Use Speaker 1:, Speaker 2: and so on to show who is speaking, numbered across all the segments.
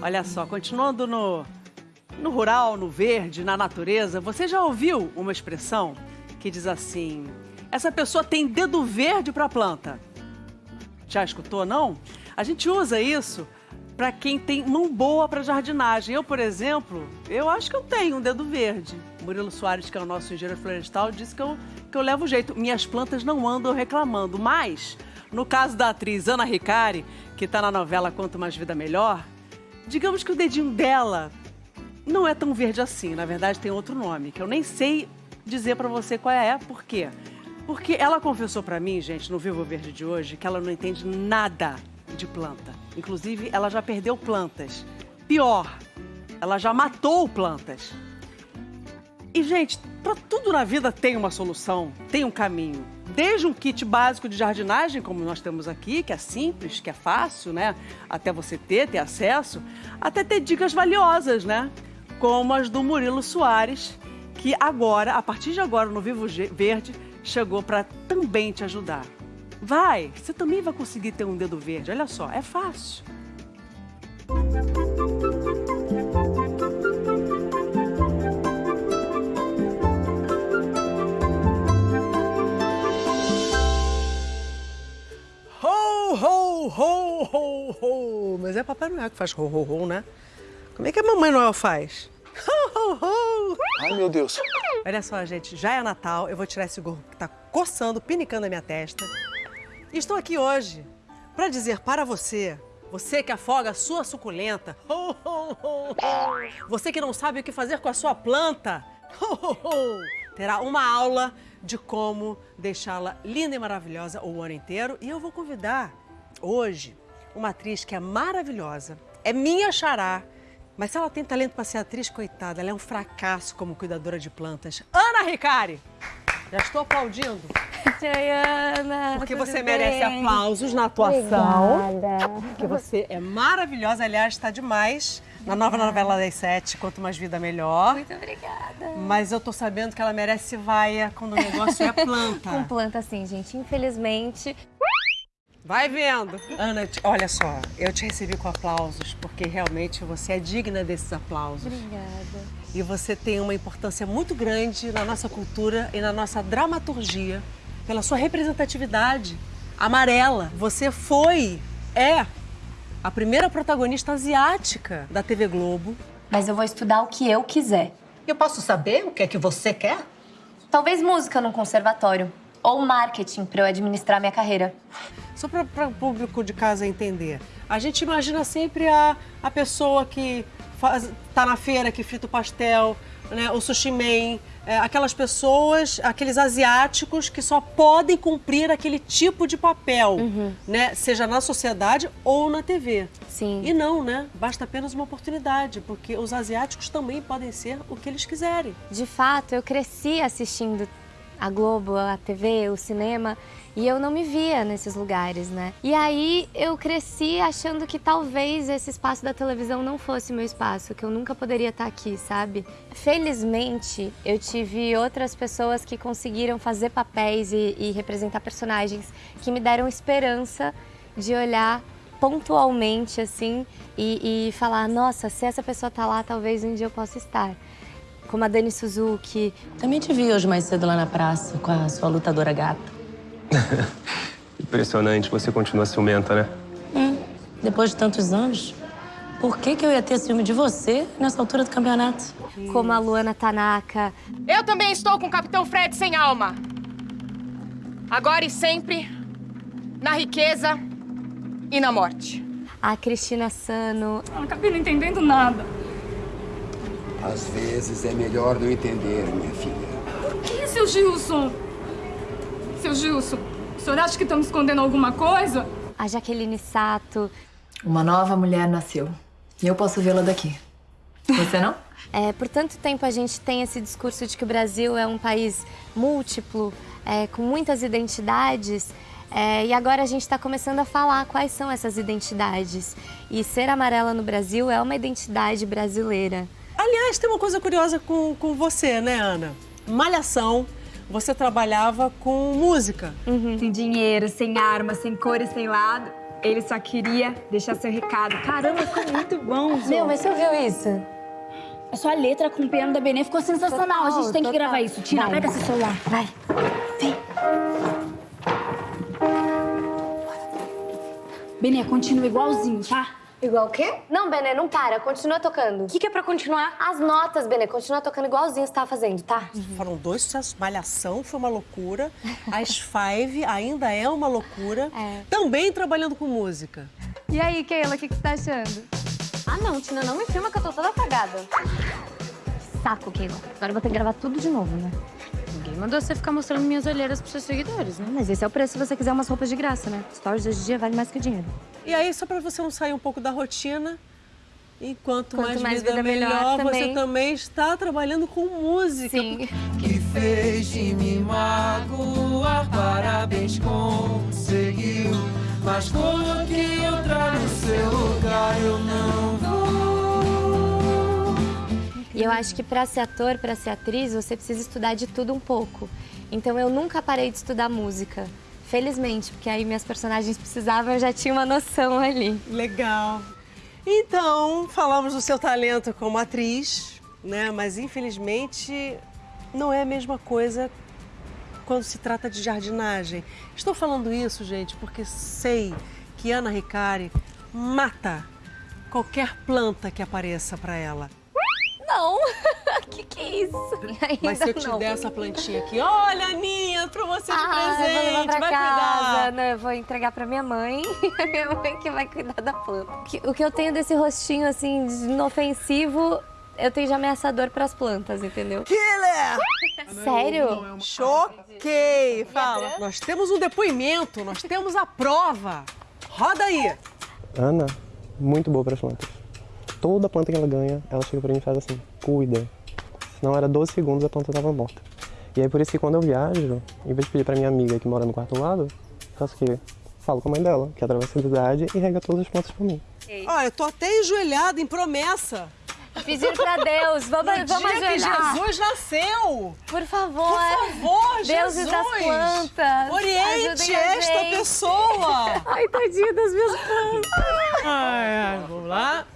Speaker 1: Olha só, continuando no, no rural, no verde, na natureza, você já ouviu uma expressão que diz assim: essa pessoa tem dedo verde para a planta? Já escutou, não? A gente usa isso para quem tem mão boa para jardinagem. Eu, por exemplo, eu acho que eu tenho um dedo verde. Murilo Soares, que é o nosso engenheiro florestal, disse que eu, que eu levo jeito. Minhas plantas não andam reclamando, mas no caso da atriz Ana Ricari, que está na novela Quanto Mais Vida Melhor, digamos que o dedinho dela não é tão verde assim. Na verdade, tem outro nome, que eu nem sei dizer para você qual é. Por quê? Porque ela confessou para mim, gente, no Vivo Verde de hoje, que ela não entende nada de planta. Inclusive, ela já perdeu plantas. Pior, ela já matou plantas. E, gente, para tudo na vida tem uma solução, tem um caminho. Desde um kit básico de jardinagem, como nós temos aqui, que é simples, que é fácil, né? Até você ter, ter acesso, até ter dicas valiosas, né? Como as do Murilo Soares, que agora, a partir de agora, no Vivo Verde, chegou para também te ajudar. Vai, você também vai conseguir ter um dedo verde. Olha só, é fácil. Ho, ho, ho, ho. Mas é Papai Noel que faz ho, ho, ho, né? Como é que a Mamãe Noel faz? Ho, ho, ho.
Speaker 2: Ai, meu Deus.
Speaker 1: Olha só, gente, já é Natal. Eu vou tirar esse gorro que tá coçando, pinicando a minha testa. E estou aqui hoje para dizer para você, você que afoga a sua suculenta, ho, ho, ho, você que não sabe o que fazer com a sua planta, terá uma aula de como deixá-la linda e maravilhosa o ano inteiro. E eu vou convidar hoje uma atriz que é maravilhosa, é minha xará, mas se ela tem talento para ser atriz, coitada, ela é um fracasso como cuidadora de plantas. Ana Ricari! Já estou aplaudindo.
Speaker 3: Ana.
Speaker 1: Porque você merece aplausos na atuação.
Speaker 3: Obrigada.
Speaker 1: Porque você é maravilhosa, aliás, está demais. Na nova novela das sete, Quanto Mais Vida Melhor.
Speaker 3: Muito obrigada.
Speaker 1: Mas eu tô sabendo que ela merece vaia quando o negócio é planta.
Speaker 3: Com planta, sim, gente. Infelizmente,
Speaker 1: Vai vendo. Ana, olha só, eu te recebi com aplausos, porque realmente você é digna desses aplausos.
Speaker 3: Obrigada.
Speaker 1: E você tem uma importância muito grande na nossa cultura e na nossa dramaturgia, pela sua representatividade amarela. Você foi, é, a primeira protagonista asiática da TV Globo.
Speaker 3: Mas eu vou estudar o que eu quiser.
Speaker 4: Eu posso saber o que é que você quer?
Speaker 3: Talvez música num conservatório. Ou marketing para eu administrar minha carreira.
Speaker 1: Só para o público de casa entender. A gente imagina sempre a, a pessoa que faz, tá na feira, que frita o pastel, né, o sushi man, é, aquelas pessoas, aqueles asiáticos que só podem cumprir aquele tipo de papel, uhum. né, seja na sociedade ou na TV.
Speaker 3: Sim.
Speaker 1: E não, né? Basta apenas uma oportunidade, porque os asiáticos também podem ser o que eles quiserem.
Speaker 3: De fato, eu cresci assistindo a Globo, a TV, o cinema, e eu não me via nesses lugares, né? E aí eu cresci achando que talvez esse espaço da televisão não fosse meu espaço, que eu nunca poderia estar aqui, sabe? Felizmente, eu tive outras pessoas que conseguiram fazer papéis e, e representar personagens que me deram esperança de olhar pontualmente, assim, e, e falar, nossa, se essa pessoa tá lá, talvez um dia eu possa estar como a Dani Suzuki.
Speaker 5: Também te vi hoje mais cedo lá na praça com a sua lutadora gata.
Speaker 2: Impressionante, você continua ciumenta, né?
Speaker 5: Hum, depois de tantos anos. Por que, que eu ia ter ciúme de você nessa altura do campeonato?
Speaker 3: Como a Luana Tanaka.
Speaker 6: Eu também estou com o Capitão Fred sem alma. Agora e sempre, na riqueza e na morte.
Speaker 3: A Cristina Sano.
Speaker 7: Eu não acabei não entendendo nada.
Speaker 8: Às vezes é melhor não entender, minha filha.
Speaker 7: Por que, seu Gilson? Seu Gilson, o senhor acha que estamos escondendo alguma coisa?
Speaker 3: A Jaqueline Sato.
Speaker 9: Uma nova mulher nasceu. E eu posso vê-la daqui. Você não?
Speaker 3: É, por tanto tempo a gente tem esse discurso de que o Brasil é um país múltiplo, é, com muitas identidades. É, e agora a gente está começando a falar quais são essas identidades. E ser amarela no Brasil é uma identidade brasileira.
Speaker 1: Aliás, tem uma coisa curiosa com, com você, né, Ana? Malhação, você trabalhava com música.
Speaker 10: Uhum. Sem dinheiro, sem arma, sem cor e sem lado.
Speaker 11: Ele só queria deixar seu recado. Caramba, ficou muito bom, Zô.
Speaker 3: Meu, mas você ouviu isso?
Speaker 10: A sua letra com o piano da Benê ficou sensacional. a gente tem que
Speaker 3: total.
Speaker 10: gravar isso. Tira,
Speaker 3: Vai.
Speaker 10: pega seu celular.
Speaker 3: Vai.
Speaker 10: Benê, continua igualzinho, tá?
Speaker 3: Igual o quê? Não, Benê, não para. Continua tocando.
Speaker 10: O que, que é pra continuar?
Speaker 3: As notas, Benê, continua tocando igualzinho você tava fazendo, tá?
Speaker 1: Foram dois sucessos. Malhação foi uma loucura. As Five ainda é uma loucura.
Speaker 3: É.
Speaker 1: Também trabalhando com música.
Speaker 3: E aí, Keila, o que, que você tá achando? Ah, não, Tina, não me filma que eu tô toda apagada.
Speaker 10: Saco, Keila. Agora eu vou ter que gravar tudo de novo, né?
Speaker 3: Mandou você ficar mostrando minhas olheiras pros seus seguidores, né? Mas esse é o preço se você quiser umas roupas de graça, né? Stories hoje em dia vale mais que dinheiro.
Speaker 1: E aí, só pra você não sair um pouco da rotina, enquanto
Speaker 3: Quanto
Speaker 1: mais,
Speaker 3: mais
Speaker 1: vida,
Speaker 3: vida melhor
Speaker 1: melhor, você
Speaker 3: também.
Speaker 1: também está trabalhando com música.
Speaker 3: Sim.
Speaker 12: que fez de me magoar. Parabéns, conseguiu. Mas coloquei outra no seu lugar, eu não.
Speaker 3: E eu acho que pra ser ator, pra ser atriz, você precisa estudar de tudo um pouco. Então eu nunca parei de estudar música. Felizmente, porque aí minhas personagens precisavam, eu já tinha uma noção ali.
Speaker 1: Legal. Então, falamos do seu talento como atriz, né? Mas infelizmente não é a mesma coisa quando se trata de jardinagem. Estou falando isso, gente, porque sei que Ana Ricari mata qualquer planta que apareça para ela.
Speaker 3: Não! que que é isso? Ainda
Speaker 1: Mas se eu te
Speaker 3: não.
Speaker 1: der essa plantinha aqui, olha, Aninha, pra você de
Speaker 3: Ah, eu vou
Speaker 1: presente,
Speaker 3: levar pra
Speaker 1: vai
Speaker 3: casa.
Speaker 1: cuidar.
Speaker 3: Não, eu vou entregar pra minha mãe. minha mãe que vai cuidar da planta. O que eu tenho desse rostinho, assim, de inofensivo, eu tenho de ameaçador pras plantas, entendeu?
Speaker 1: Killer!
Speaker 3: Sério?
Speaker 1: Choquei! Fala. Nós temos um depoimento, nós temos a prova. Roda aí.
Speaker 2: Ana, muito boa para as plantas. Toda planta que ela ganha, ela chega para mim e faz assim, cuida. Senão era 12 segundos a planta estava morta. E aí por isso que quando eu viajo, em vez de pedir para minha amiga que mora no quarto lado, faço o quê? Falo com a mãe dela, que atravessa a cidade e rega todas as plantas por mim.
Speaker 1: Ó, eu tô até enjoelhada em promessa.
Speaker 3: Pedir pra Deus, vamos,
Speaker 1: No
Speaker 3: vamos
Speaker 1: dia que
Speaker 3: ajoelhar.
Speaker 1: Jesus nasceu.
Speaker 3: Por favor.
Speaker 1: Por favor,
Speaker 3: Deuses
Speaker 1: Jesus.
Speaker 3: das plantas.
Speaker 1: Oriente esta
Speaker 3: gente.
Speaker 1: pessoa.
Speaker 3: Ai, tadinha das minhas plantas.
Speaker 1: Ai, ai, vamos lá.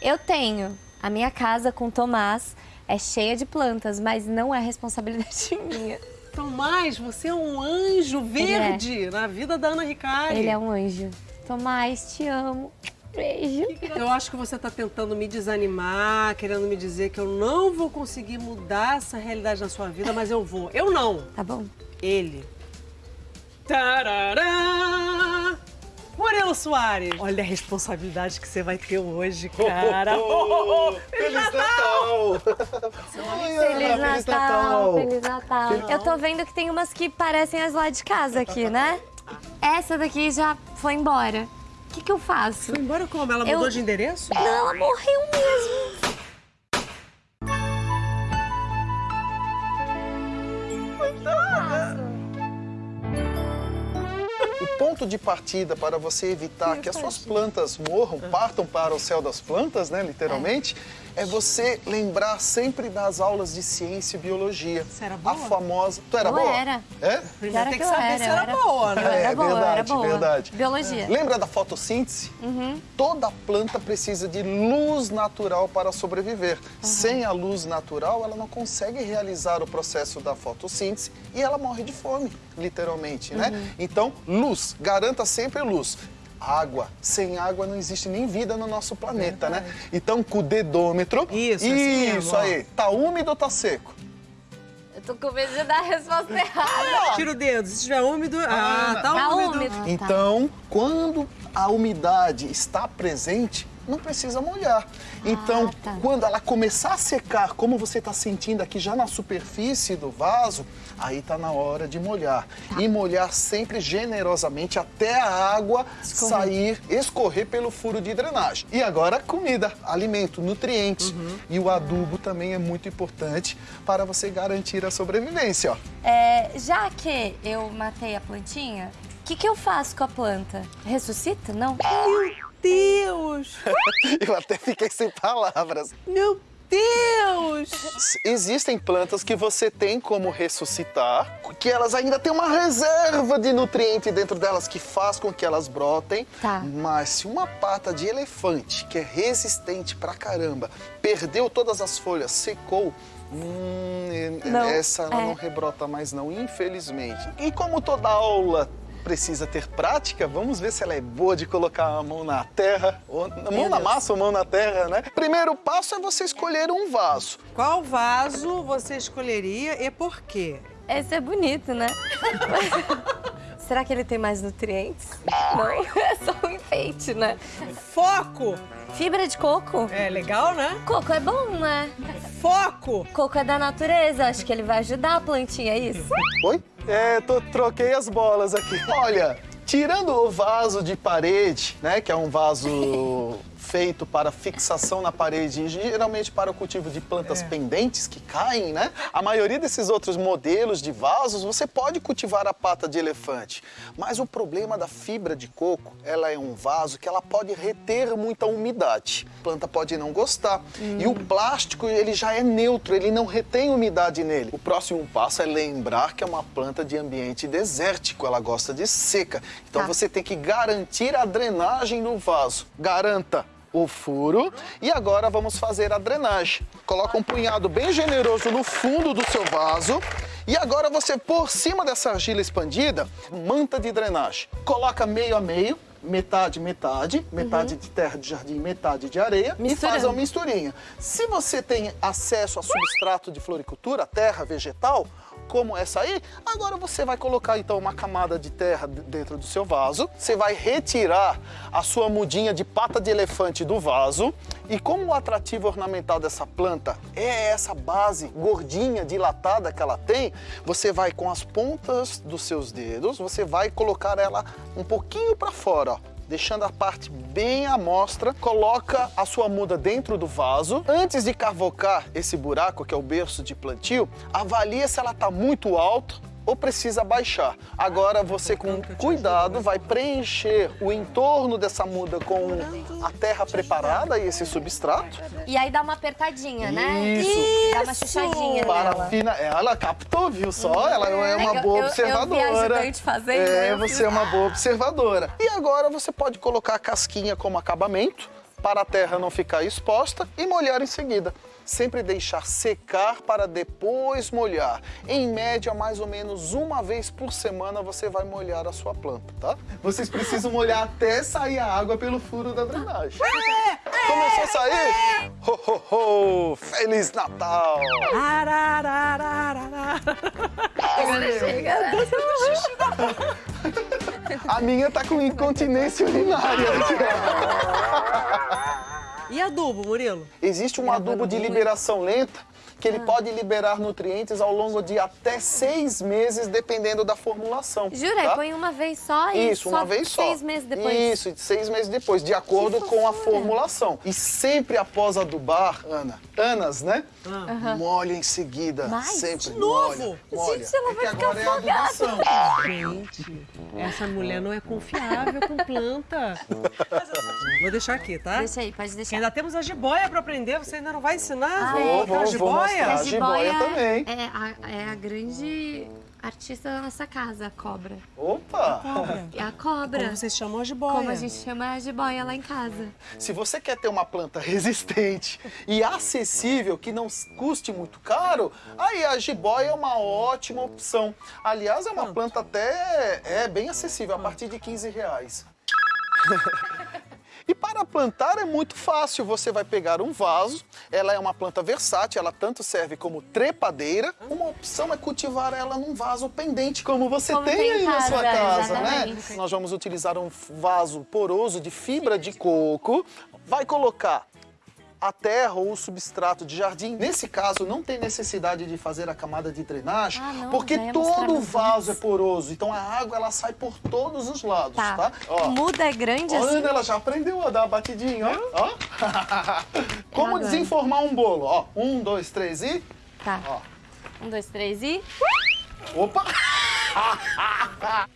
Speaker 3: Eu tenho. A minha casa com Tomás é cheia de plantas, mas não é responsabilidade minha.
Speaker 1: Tomás, você é um anjo verde na vida da Ana Ricari.
Speaker 3: Ele é um anjo. Tomás, te amo. Beijo.
Speaker 1: Eu acho que você está tentando me desanimar, querendo me dizer que eu não vou conseguir mudar essa realidade na sua vida, mas eu vou. Eu não.
Speaker 3: Tá bom.
Speaker 1: Ele. Tarará! Murilo Soares. Olha a responsabilidade que você vai ter hoje, cara. Oh, oh, oh.
Speaker 13: Feliz Natal!
Speaker 3: Feliz Natal, Feliz Natal. Eu tô vendo que tem umas que parecem as lá de casa aqui, né? Essa daqui já foi embora. O que, que eu faço?
Speaker 1: Foi embora como? Ela
Speaker 3: Eu-
Speaker 1: mudou de endereço?
Speaker 3: Não, ela morreu mesmo.
Speaker 13: Ponto de partida para você evitar que as suas plantas morram, partam para o céu das plantas, né, literalmente, é você lembrar sempre das aulas de ciência e biologia.
Speaker 1: Você era boa?
Speaker 13: A famosa. Tu era
Speaker 3: Eu
Speaker 13: boa?
Speaker 3: era.
Speaker 13: É?
Speaker 3: É
Speaker 1: tem
Speaker 3: que
Speaker 1: que
Speaker 3: eu
Speaker 1: saber
Speaker 3: era,
Speaker 1: se era
Speaker 3: era-
Speaker 1: boa, né?
Speaker 3: Eu era
Speaker 13: É,
Speaker 3: boa, eu era
Speaker 13: verdade,
Speaker 3: boa.
Speaker 13: verdade.
Speaker 3: Biologia.
Speaker 13: Lembra da fotossíntese?
Speaker 3: Uhum.
Speaker 13: Toda planta precisa de luz natural para sobreviver. Sem a luz natural, ela não consegue realizar o processo da fotossíntese e ela morre de fome, literalmente, né?
Speaker 3: Uhum.
Speaker 13: Então, luz, garanta sempre luz. Água. Sem água não existe nem vida no nosso planeta, né? Então, com o dedômetro.
Speaker 1: Isso, assim
Speaker 13: Isso aí. Tá úmido ou tá seco?
Speaker 3: Eu tô com medo de dar a resposta errada.
Speaker 1: Tira o dedo. Se estiver úmido. Ah, tá,
Speaker 3: Tá
Speaker 1: úmido.
Speaker 3: úmido. Ah, tá.
Speaker 13: Então, quando a umidade está presente, não precisa molhar. Então,
Speaker 3: tá.
Speaker 13: quando ela começar a secar, como você está sentindo aqui já na superfície do vaso, aí está na hora de molhar.
Speaker 3: Tá.
Speaker 13: E molhar sempre generosamente até a água sair, escorrer pelo furo de drenagem. E agora, comida, alimento, nutrientes.
Speaker 3: Uhum.
Speaker 13: E o adubo também é muito importante para você garantir a sobrevivência. Ó.
Speaker 3: É, já que eu matei a plantinha, o que, que eu faço com a planta? Ressuscita? Não?
Speaker 1: Deus!
Speaker 13: Eu até fiquei sem palavras.
Speaker 1: Meu
Speaker 14: Deus!
Speaker 13: Existem plantas que você tem como ressuscitar, que elas ainda têm uma reserva de nutriente dentro delas que faz com que elas brotem.
Speaker 3: Tá.
Speaker 13: Mas se uma pata de elefante, que é resistente pra caramba, perdeu todas as folhas, secou, hum,
Speaker 3: Não,
Speaker 13: essa ela
Speaker 3: é.
Speaker 13: não rebrota mais não, infelizmente. E como toda aula precisa ter prática, vamos ver se ela é boa de colocar a mão na terra, ou mão na
Speaker 14: Deus.
Speaker 13: massa ou mão na terra, né? Primeiro passo é você escolher um vaso.
Speaker 14: Qual vaso você escolheria e por quê?
Speaker 3: Esse é bonito, né? Será que ele tem mais nutrientes? Não, é só um enfeite, né?
Speaker 14: Foco!
Speaker 3: Fibra de coco?
Speaker 14: É legal, né?
Speaker 3: Coco é bom, né?
Speaker 14: Foco!
Speaker 3: Coco é da natureza, acho que ele vai ajudar a plantinha, é isso?
Speaker 13: Oi? É, tô, troquei as bolas aqui. Olha, tirando o vaso de parede, né, que é um vaso feito para fixação na parede geralmente para o cultivo de plantas pendentes que caem, né? A maioria desses outros modelos de vasos, você pode cultivar a pata de elefante. Mas o problema da fibra de coco, ela é um vaso que ela pode reter muita umidade. A planta pode não gostar. E o plástico, ele já é neutro, ele não retém umidade nele. O próximo passo é lembrar que é uma planta de ambiente desértico, ela gosta de seca. Então
Speaker 3: Tá.
Speaker 13: você tem que garantir a drenagem no vaso. Garanta o furo e agora vamos fazer a drenagem. Coloca um punhado bem generoso no fundo do seu vaso e agora você por cima dessa argila expandida, manta de drenagem. Coloca meio a meio, metade, metade, metade de terra de jardim, metade de areia e faz uma misturinha. Se você tem acesso a substrato de floricultura, terra vegetal, como essa aí, agora você vai colocar então uma camada de terra dentro do seu vaso, você vai retirar a sua mudinha de pata de elefante do vaso. E como o atrativo ornamental dessa planta é essa base gordinha, dilatada que ela tem, você vai com as pontas dos seus dedos, você vai colocar ela um pouquinho para fora, ó deixando a parte bem à mostra, coloca a sua muda dentro do vaso. Antes de cavocar esse buraco, que é o berço de plantio, avalia se ela está muito alta ou precisa baixar. Agora você com cuidado vai preencher o entorno dessa muda com a terra preparada e esse substrato.
Speaker 3: E aí dá uma apertadinha, né?
Speaker 13: Isso.
Speaker 3: Dá uma chuchadinha nela.
Speaker 13: Parafina, ela captou, viu só? Ela é uma
Speaker 3: Eu-
Speaker 13: boa
Speaker 3: eu- eu
Speaker 13: observadora.
Speaker 3: ajudante fazendo,
Speaker 13: é,
Speaker 3: eu
Speaker 13: você é uma boa observadora. E agora você pode colocar a casquinha como acabamento para a terra não ficar exposta e molhar em seguida. Sempre deixar secar para depois molhar. Em média, mais ou menos uma vez por semana você vai molhar a sua planta, tá? Vocês precisam molhar até sair a água pelo furo da drenagem. Começou a sair? Ho, ho, ho! Feliz Natal!
Speaker 14: Arararararara.
Speaker 3: Agora chega.
Speaker 13: A minha tá com incontinência urinária
Speaker 14: E adubo, Murilo?
Speaker 13: Existe um adubo de liberação lenta que ele pode liberar nutrientes ao longo de até seis meses, dependendo da formulação.
Speaker 3: Jura?
Speaker 13: tá?
Speaker 3: Põe uma vez só e
Speaker 13: Isso,
Speaker 3: só
Speaker 13: uma vez só.
Speaker 3: seis meses depois.
Speaker 13: Isso, seis meses depois, de acordo com a formulação. E sempre após adubar, Ana, Anas, né?
Speaker 3: Aham.
Speaker 13: Molha em seguida.
Speaker 3: Mais?
Speaker 13: Sempre
Speaker 3: De novo?
Speaker 13: molha. molha.
Speaker 3: Gente, ela vai
Speaker 13: Porque
Speaker 3: ficar
Speaker 13: agora é a adubação.
Speaker 14: Gente, essa mulher não é confiável com planta. Vou deixar aqui, tá?
Speaker 3: Deixa aí, pode deixar.
Speaker 14: Ainda temos a jiboia pra aprender, você ainda não vai ensinar?
Speaker 3: Ah, é.
Speaker 14: Vou,
Speaker 13: vou, vou mostrar. A jiboia também.
Speaker 3: É a, é a grande artista da nossa casa, a cobra.
Speaker 13: Opa!
Speaker 3: É a cobra.
Speaker 14: Como vocês chamam a jiboia?
Speaker 3: Como a gente chama a jiboia lá em casa.
Speaker 13: Se você quer ter uma planta resistente e acessível, que não custe muito caro, aí a jiboia é uma ótima opção. Aliás, é uma planta até é bem acessível, a partir de 15 reais. E para plantar é muito fácil, você vai pegar um vaso, ela é uma planta versátil, ela tanto serve como trepadeira. Uma opção é cultivar ela num vaso pendente, como você
Speaker 3: Como
Speaker 13: tem,
Speaker 3: tem em
Speaker 13: aí na sua
Speaker 3: casa,
Speaker 13: casa, né?
Speaker 3: exatamente.
Speaker 13: Nós vamos utilizar um vaso poroso de fibra de coco, vai colocar a terra ou o substrato de jardim. Nesse caso, não tem necessidade de fazer a camada de drenagem,
Speaker 3: Ah, não,
Speaker 13: porque
Speaker 3: mostrar
Speaker 13: todo
Speaker 3: meus
Speaker 13: vaso é poroso, então a água ela sai por todos os lados, tá?
Speaker 3: Tá.
Speaker 13: Ó.
Speaker 3: Muda é grande
Speaker 13: Ó,
Speaker 3: assim?
Speaker 13: Ana, ela já aprendeu a dar a batidinha, ó. ó. Como desenformar um bolo, ó. Um, dois, três e...
Speaker 3: Tá.
Speaker 13: Ó.
Speaker 3: Um, dois, três e...
Speaker 13: Opa!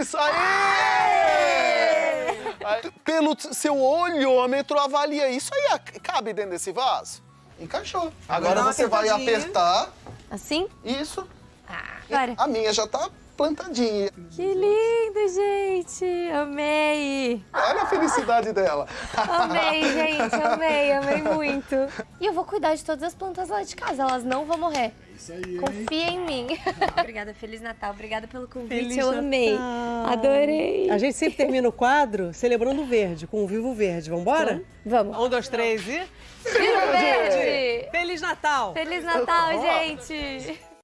Speaker 13: Isso, aí! Pelo seu olhômetro, avalia isso aí. Cabe dentro desse vaso? Encaixou.
Speaker 3: Agora
Speaker 13: você vai apertar.
Speaker 3: Assim?
Speaker 13: Isso.
Speaker 3: Agora.
Speaker 13: A minha já tá plantadinha.
Speaker 3: Que lindo, gente! Amei!
Speaker 13: Olha a felicidade dela.
Speaker 3: Amei, gente, amei, amei muito. E eu vou cuidar de todas as plantas lá de casa, elas não vão morrer.
Speaker 1: Isso aí.
Speaker 3: Confia em mim. Obrigada, Feliz Natal. Obrigada pelo convite,
Speaker 1: Feliz
Speaker 3: eu amei. Adorei.
Speaker 1: A gente sempre termina o quadro celebrando o verde, com o Vivo Verde. Vambora?
Speaker 3: Vamos.
Speaker 1: Um, dois, três e...
Speaker 3: Viva Verde!
Speaker 1: Feliz Natal!
Speaker 3: Feliz Natal, gente!